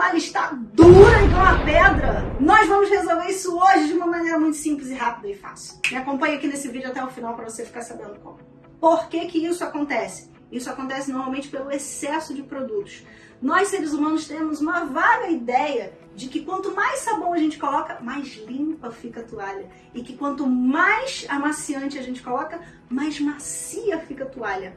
toalha está dura igual a pedra? Nós vamos resolver isso hoje de uma maneira muito simples e rápida e fácil. Me acompanhe aqui nesse vídeo até o final para você ficar sabendo como. Por que que isso acontece? Isso acontece normalmente pelo excesso de produtos. Nós, seres humanos, temos uma vaga ideia de que quanto mais sabão a gente coloca, mais limpa fica a toalha. E que quanto mais amaciante a gente coloca, mais macia fica a toalha.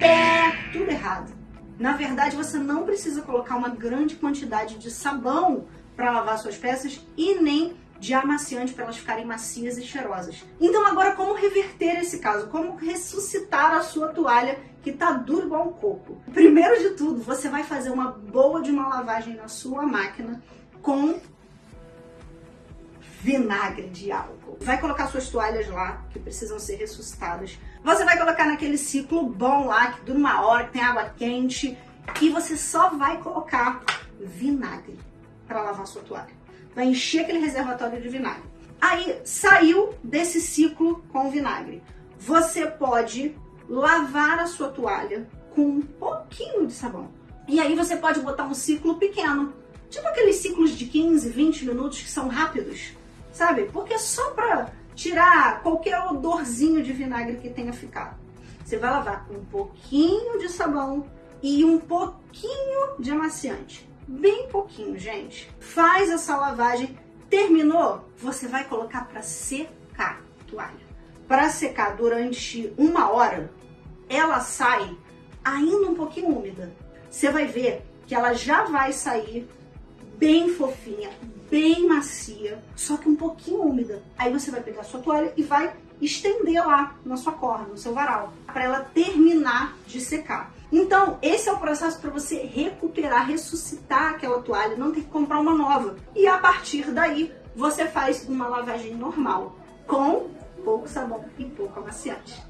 É tudo errado. Na verdade, você não precisa colocar uma grande quantidade de sabão para lavar suas peças e nem de amaciante para elas ficarem macias e cheirosas. Então agora como reverter esse caso? Como ressuscitar a sua toalha que tá duro igual um coco? Primeiro de tudo, você vai fazer uma boa de uma lavagem na sua máquina com vinagre de álcool. Vai colocar suas toalhas lá, que precisam ser ressuscitadas. Você vai colocar naquele ciclo bom lá, que dura uma hora, que tem água quente. E você só vai colocar vinagre para lavar sua toalha. Vai encher aquele reservatório de vinagre. Aí, saiu desse ciclo com vinagre. Você pode lavar a sua toalha com um pouquinho de sabão. E aí você pode botar um ciclo pequeno. Tipo aqueles ciclos de 15, 20 minutos que são rápidos sabe? Porque só para tirar qualquer odorzinho de vinagre que tenha ficado. Você vai lavar com um pouquinho de sabão e um pouquinho de amaciante. Bem pouquinho, gente. Faz essa lavagem. Terminou? Você vai colocar para secar a toalha. Para secar durante uma hora, ela sai ainda um pouquinho úmida. Você vai ver que ela já vai sair bem fofinha, bem macia, só que um pouquinho úmida. Aí você vai pegar a sua toalha e vai estender lá na sua corda, no seu varal, para ela terminar de secar. Então, esse é o processo para você recuperar, ressuscitar aquela toalha, não ter que comprar uma nova. E a partir daí, você faz uma lavagem normal, com pouco sabão e pouco amaciante.